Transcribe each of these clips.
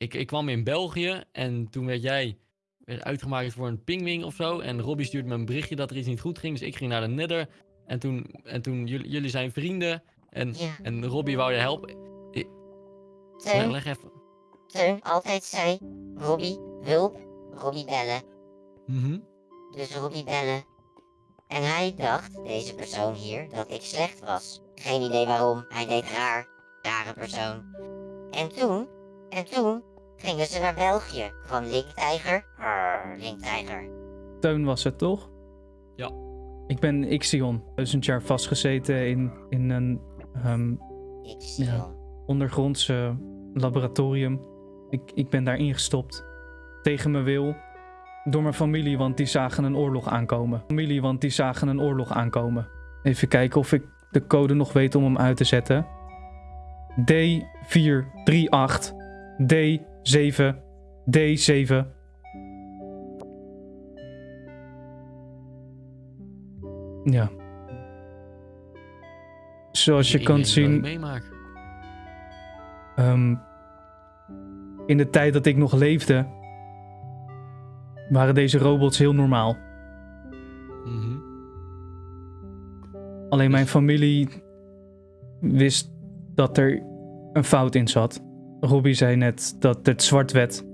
ik, ik kwam in België en toen werd jij werd uitgemaakt voor een pingwing of zo. En Robbie stuurde me een berichtje dat er iets niet goed ging. Dus ik ging naar de Nether. En toen, en toen jullie, jullie zijn vrienden. En, Ja. en Robbie wou je helpen. Leg, Teun, leg even. Teun altijd zei, Robbie, hulp, Robbie bellen. Mhm. Dus Robbie bellen. En hij dacht, deze persoon hier, dat ik slecht was. Geen idee waarom, hij deed raar. Rare persoon. En toen, en toen, gingen ze naar België. Kwam Linktijger. Arr, Linktijger. Teun was het, toch? Ja. Ik ben Ixion. Duizend jaar vastgezeten in, in een ehm, Ik zie Ja. ondergrondse laboratorium. Ik, ik ben daar ingestopt. Tegen mijn wil. Door mijn familie, want die zagen een oorlog aankomen. Familie, want die zagen een oorlog aankomen. Even kijken of ik de code nog weet om hem uit te zetten. D438 D7 D7 Ja. Zoals je Ik kan zien, meemaak. Ehm, in de tijd dat ik nog leefde, waren deze robots heel normaal. Mhm. Alleen mijn Dus- familie wist dat er een fout in zat. Robbie zei net dat het zwart werd.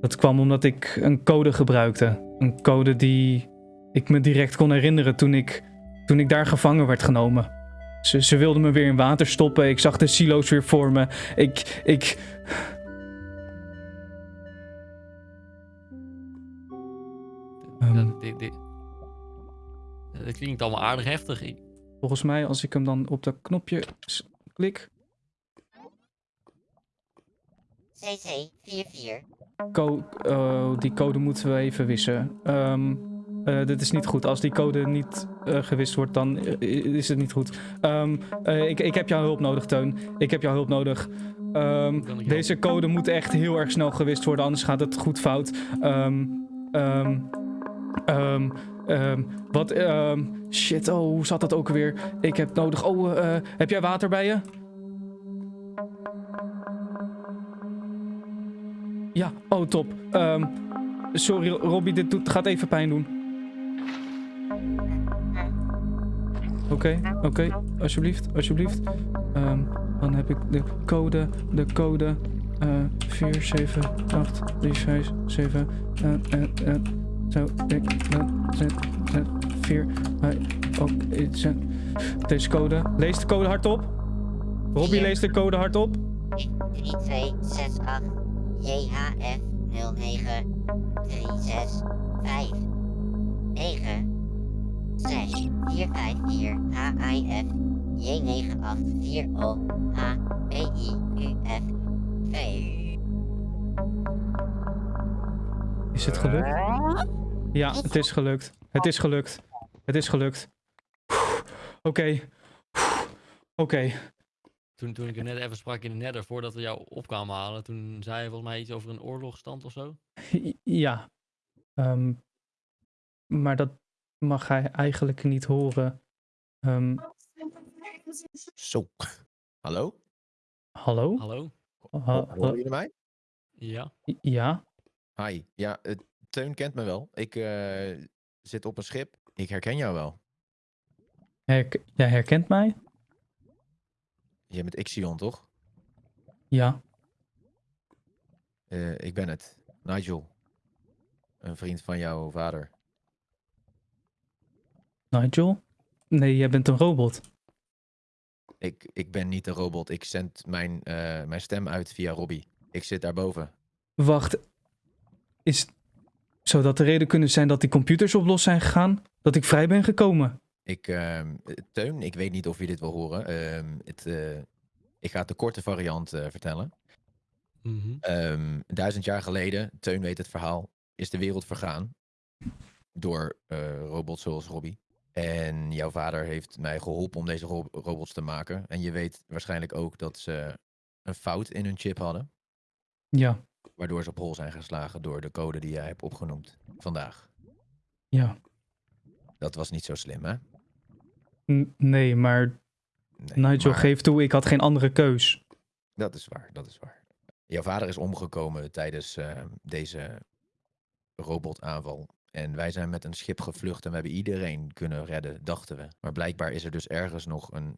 Dat kwam omdat ik een code gebruikte. Een code die ik me direct kon herinneren toen ik, toen ik daar gevangen werd genomen. Ze, ze wilden me weer in water stoppen. Ik zag de silo's weer voor me. Ik, ik, Ehm. Dat, dat klinkt allemaal aardig heftig. Volgens mij, als ik hem dan op dat knopje klik, CC44. Co oh, die code moeten we even wissen. Ehm, eh, dit is niet goed. Als die code niet eh, gewist wordt, dan eh, is het niet goed. Ehm, eh, ik, ik heb jouw hulp nodig, Teun. Ik heb jouw hulp nodig. Ehm, ik deze code moet echt heel erg snel gewist worden, anders gaat het goed fout. Ehm, ehm, ehm, ehm, wat? ehm, shit, oh, hoe zat dat ook weer? Ik heb nodig. Oh, eh, heb jij water bij je? Ja, oh top. Ehm, sorry Robbie, dit doet, gaat even pijn doen. Oké, oké, alsjeblieft, alsjeblieft. Ehm, dan heb ik de code, de code. eh 4, 7, 8, 3, 5, 7. eh, eh, eh, zo, ik, zet, zet, 4, eh, ook, iets. Deze code. Lees de code hardop. Robbie Vier. leest de code hardop. 3268 JHF 09 365 9 slash 454 HIF J984O H PIQF V. Is het gelukt? Ja, het is gelukt. Het is gelukt. Het is gelukt. Oké. Oké. Toen, toen ik er net even sprak in de nether, voordat we jou op kwamen halen, toen zei je volgens mij iets over een oorlogstand of zo. Ja. Ehm, maar dat mag hij eigenlijk niet horen. Ehm, Zo. Hallo? hallo? Hallo? Ha- Horen jullie mij? Ja? ja? Hi. Ja, Teun kent me wel. Ik eh, zit op een schip. Ik herken jou wel. Herk jij herkent mij? Je bent Ixion, toch? Ja. Eh, ik ben het. Nigel. Een vriend van jouw vader. Nigel? Nee, jij bent een robot. Ik, ik ben niet een robot. Ik zend mijn, eh, mijn stem uit via Robbie. Ik zit daarboven. Wacht. Is... Zou dat de reden kunnen zijn dat die computers op los zijn gegaan? Dat ik vrij ben gekomen? Ik, ehm, eh, Teun, ik weet niet of je dit wil horen. Ehm, het, eh, ik ga de korte variant eh, vertellen. Mhm. Ehm, duizend jaar geleden, Teun weet het verhaal, is de wereld vergaan door eh, robots zoals Robbie. En jouw vader heeft mij geholpen om deze ro- robots te maken. En je weet waarschijnlijk ook dat ze een fout in hun chip hadden. Ja. Waardoor ze op hol zijn geslagen door de code die jij hebt opgenoemd vandaag. Ja. Dat was niet zo slim, hè? N- nee, maar Nee, Nigel, maar geef toe, ik had geen andere keus. Dat is waar, dat is waar. Jouw vader is omgekomen tijdens eh, deze robotaanval. En wij zijn met een schip gevlucht en we hebben iedereen kunnen redden, dachten we. Maar blijkbaar is er dus ergens nog een,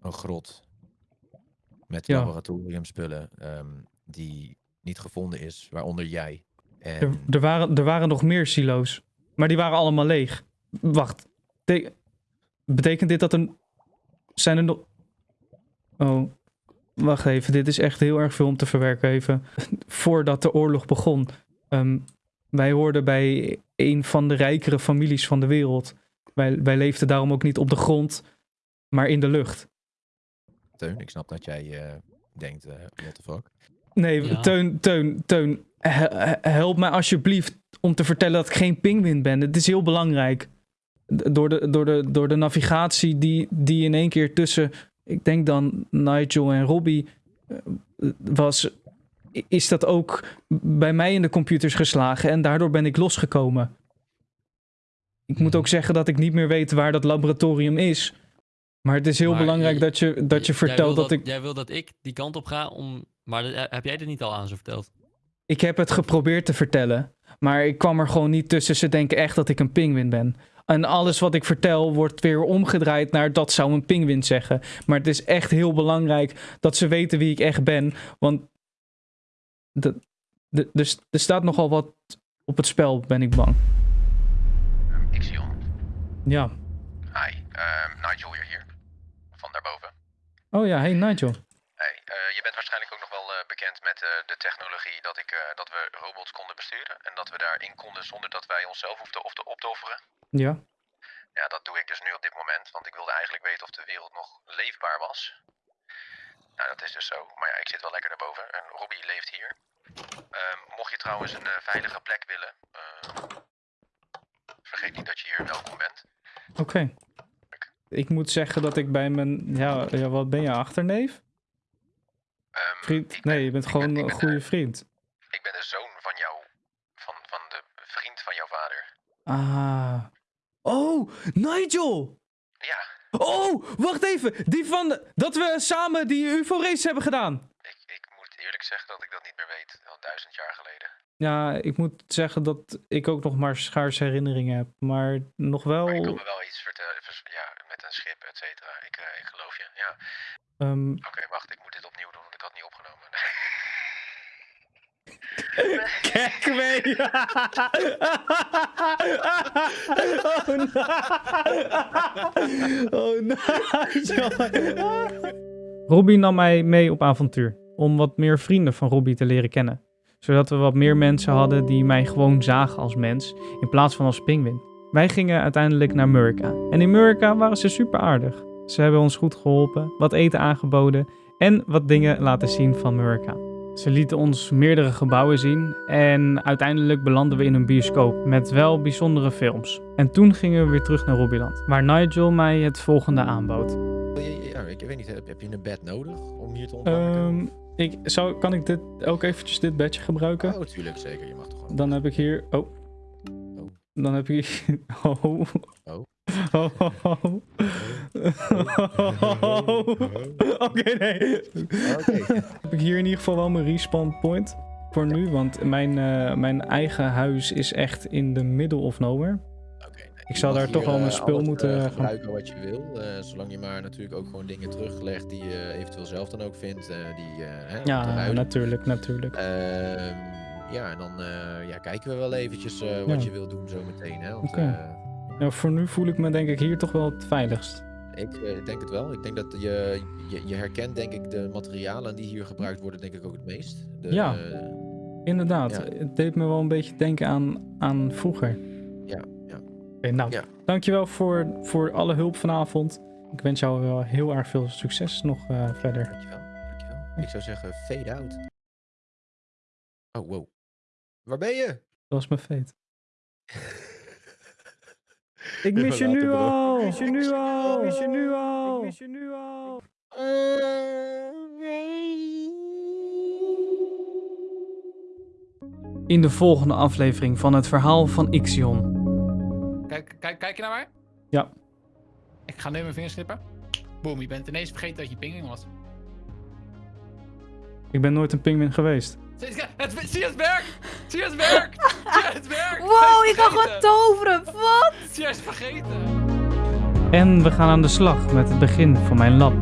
een grot met Ja. laboratoriumspullen ehm, die niet gevonden is, waaronder jij. En Er, er, waren, er waren nog meer silo's. Maar die waren allemaal leeg. Wacht. Betekent dit dat er... Zijn er nog... Oh. Wacht even. Dit is echt heel erg veel om te verwerken even. Voordat de oorlog begon. ehm, wij hoorden bij een van de rijkere families van de wereld. Wij, wij leefden daarom ook niet op de grond, maar in de lucht. Teun, ik snap dat jij eh, denkt, eh what the fuck. Nee, Ja. Teun, Teun, Teun. he- he- help mij alsjeblieft om te vertellen dat ik geen pinguïn ben. Het is heel belangrijk. Door de, door de, door de navigatie die, die in één keer tussen, ik denk dan Nigel en Robbie eh, was, is dat ook bij mij in de computers geslagen en daardoor ben ik losgekomen. Ik moet Mhm. ook zeggen dat ik niet meer weet waar dat laboratorium is. Maar het is heel Maar belangrijk dat je, dat je vertelt dat ik... Jij wil dat ik die kant op ga om... Maar heb jij dit niet al aan ze verteld? Ik heb het geprobeerd te vertellen, maar ik kwam er gewoon niet tussen. Ze denken echt dat ik een pinguïn ben. En alles wat ik vertel wordt weer omgedraaid naar dat zou een pinguïn zeggen. Maar het is echt heel belangrijk dat ze weten wie ik echt ben. Want de, de, dus er staat nogal wat op het spel, ben ik bang. Ixion, Ja. hi. Ehm, Nigel weer hier. Van daarboven. Oh ja, hey Nigel. Eh, je bent waarschijnlijk ook nog wel eh, bekend met eh, de technologie dat, ik, dat we robots konden besturen. En dat we daarin konden zonder dat wij onszelf hoefden of te op te offeren. Ja. Ja, dat doe ik dus nu op dit moment, want ik wilde eigenlijk weten of de wereld nog leefbaar was. Nou, dat is dus zo. Maar ja, ik zit wel lekker daarboven en Robbie leeft hier. Ehm, mocht je trouwens een veilige plek willen, eh, vergeet niet dat je hier welkom bent. Oké. Ik moet zeggen dat ik bij mijn... Ja, ja wat ben je, achterneef? Ehm, Vriend? ik Nee, je bent ik gewoon ben- ik een goede vriend. Ik ben de zoon van jou, van, van de vriend van jouw vader. Ah. Oh, Nigel! Ja, Oh, wacht even. Die van de- dat we samen die UFO-race hebben gedaan. ik, ik moet eerlijk zeggen dat ik dat niet meer weet. Al duizend jaar geleden. Ja, ik moet zeggen dat ik ook nog maar schaars herinneringen heb. Maar nog wel. Maar je kan me wel iets vertellen, ja, met een schip, et cetera. Ik, eh, ik geloof je, ja. ehm, Oké, ik moet dit opnieuw doen, want ik had het niet opgenomen. Kijk mee. oh, Nigel. Robbie nam mij mee op avontuur. Om wat meer vrienden van Robbie te leren kennen. Zodat we wat meer mensen hadden die mij gewoon zagen als mens. In plaats van als pinguïn. Wij gingen uiteindelijk naar Murica. En in Murica waren ze super aardig. Ze hebben ons goed geholpen, wat eten aangeboden en wat dingen laten zien van Murica. Ze lieten ons meerdere gebouwen zien en uiteindelijk belanden we in een bioscoop met wel bijzondere films. En toen gingen we weer terug naar Robbieland, waar Nigel mij het volgende aanbood. Ja, ik weet niet, heb, je een bed nodig om hier te ontwaken? Ehm, ik, zou, kan ik dit ook eventjes dit bedje gebruiken? oh, tuurlijk, zeker. Je mag toch gewoon. Dan heb ik hier... Oh. Oh. Dan heb ik hier... Oh. Oh. Oh. oh. Oké, nee. Heb ik hier in ieder geval wel mijn respawn point voor nu. Want mijn, eh, mijn eigen huis is echt in de middle of nowhere. Ik zou daar toch wel mijn eh, spul moeten eh, gaan- gebruiken wat je wil. zolang je maar natuurlijk ook gewoon dingen teruglegt die je eventueel zelf dan ook vindt. die, hè, Ja, natuurlijk, natuurlijk. Ehm, ja, en dan ja, kijken we wel eventjes wat Ja. je wil doen zometeen. Oké. Ja, voor nu voel ik me denk ik hier toch wel het veiligst. Ik eh, denk het wel. Ik denk dat je, je, je herkent denk ik de materialen die hier gebruikt worden denk ik ook het meest. De, Ja. eh, Inderdaad, Ja. het deed me wel een beetje denken aan, aan vroeger. Ja, ja. Oké, nou, Ja. dankjewel voor, voor alle hulp vanavond. Ik wens jou wel heel erg veel succes nog eh, verder. Dankjewel, dankjewel. Ik zou zeggen fade out. Oh, wow. Waar ben je? Dat was mijn fate. Ik mis je nu al! Ik mis je nu al! Ik mis je nu al! Ik mis je nu al! In de volgende aflevering van het verhaal van Ixion. Kijk, kijk, kijk je naar mij? Ja. Ik ga nu mijn vingers knippen. Boom, je bent ineens vergeten dat je pinging was. Ik ben nooit een pinguïn geweest. Het- het- zie je het werkt? Zie je het werkt? Zie je het werkt? Wow, is kan gewoon toveren. Wat? Zie je, is vergeten. En we gaan aan de slag met het begin van mijn lab.